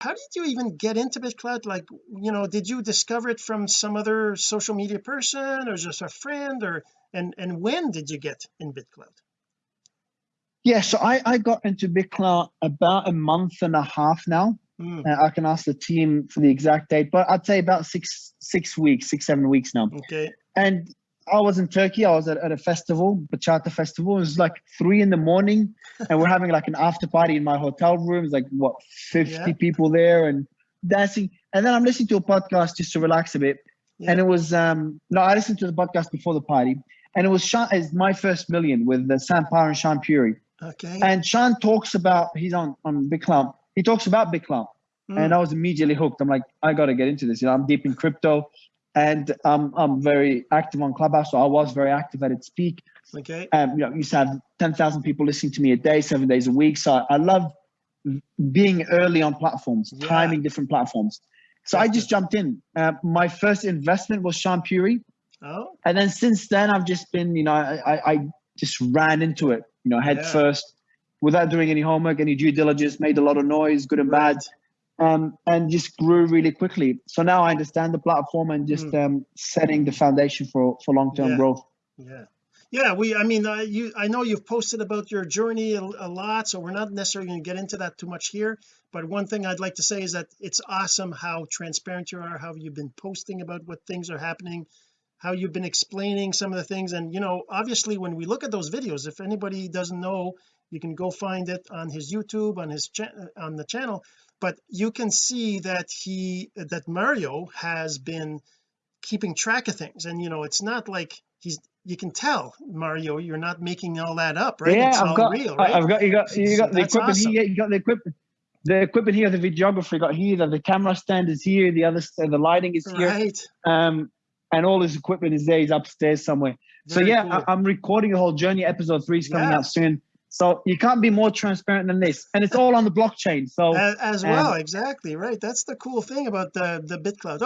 how did you even get into BitClout like you know did you discover it from some other social media person or just a friend or and and when did you get in BitClout yeah so I I got into BitClout about a month and a half now. Mm. uh, I can ask the team for the exact date but I'd say about six six weeks six seven weeks now. Okay. And I was in Turkey. I was at, at a festival, Bachata Festival. It was like three in the morning, and we're having like an after party in my hotel room. It's like what fifty yeah. people there and dancing. And then I'm listening to a podcast just to relax a bit. Yeah. And it was um no, I listened to the podcast before the party, and it was Shaan is my first million with the Sam Parr and Shaan Puri. Okay. And Shaan talks about he's on on BitClout. He talks about BitClout, mm. and I was immediately hooked. I'm like, I got to get into this. You know, I'm deep in crypto and um, I'm very active on Clubhouse. So I was very active at its peak. Okay. Um, you know, used to have 10,000 people listening to me a day, seven days a week. So I love being early on platforms, yeah. timing different platforms. So I just jumped in. Uh, my first investment was Shaan Puri. Oh. And then since then, I've just been, you know, I, I just ran into it, you know, head yeah. first without doing any homework, any due diligence, made a lot of noise, good and right. bad um, and just grew really quickly. So now I understand the platform and just mm. um, setting the foundation for for long term yeah. growth. Yeah, yeah. We, I mean, uh, you, I know you've posted about your journey a, a lot, so we're not necessarily going to get into that too much here. But one thing I'd like to say is that it's awesome how transparent you are, how you've been posting about what things are happening, how you've been explaining some of the things, and you know, obviously, when we look at those videos, if anybody doesn't know, you can go find it on his YouTube, on his on the channel. But you can see that he that Mario has been keeping track of things. And you know it's not like he's you can tell Mario you're not making all that up right? Yeah it's I've got real right? I've got you got you got so the equipment awesome. here you got the equipment the equipment here the videographer got here the, the camera stand is here the other the lighting is here. Right. Um and all his equipment is there he's upstairs somewhere. Very so yeah cool. I, am recording the whole journey. Episode three is coming yeah. out soon. So you can't be more transparent than this. And it's all on the blockchain so as, as well exactly right. That's the cool thing about the the BitClout